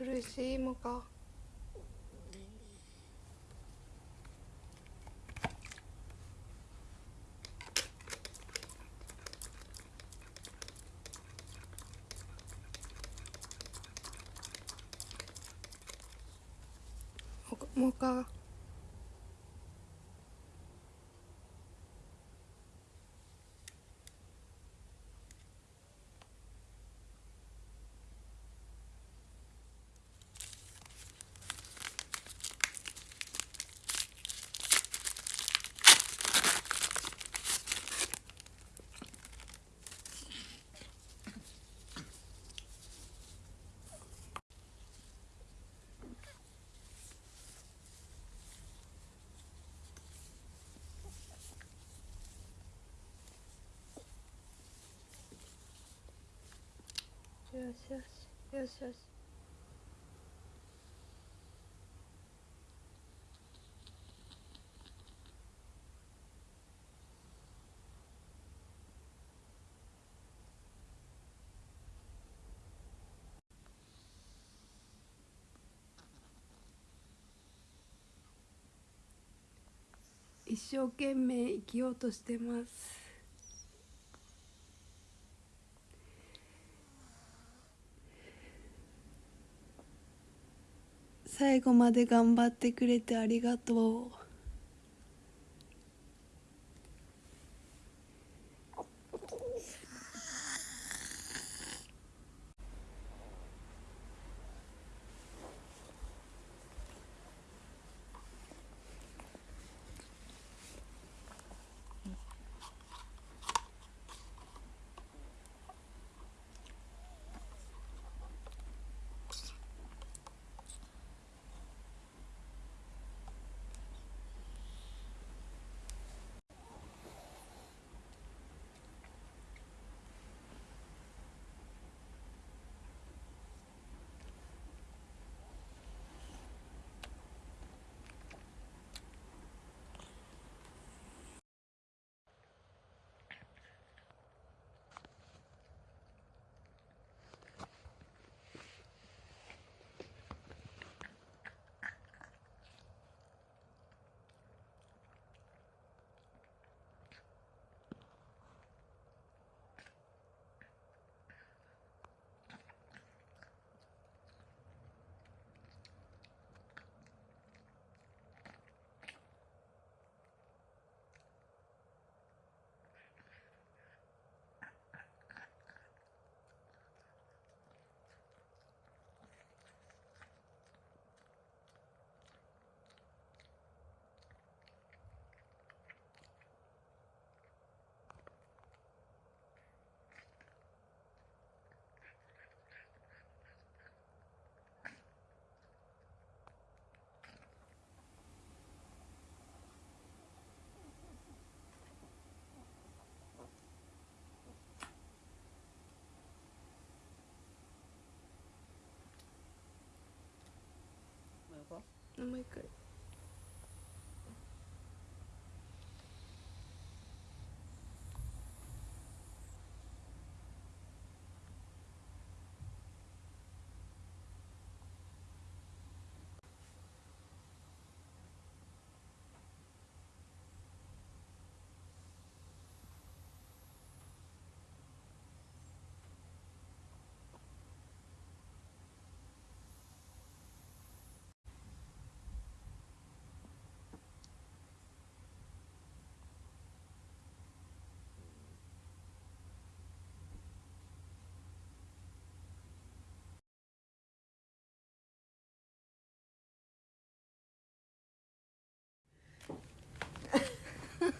苦しいもか？もうか？よしよしよしよし。一生懸命生きようとしてます。最後まで頑張ってくれてありがとう。もう一回。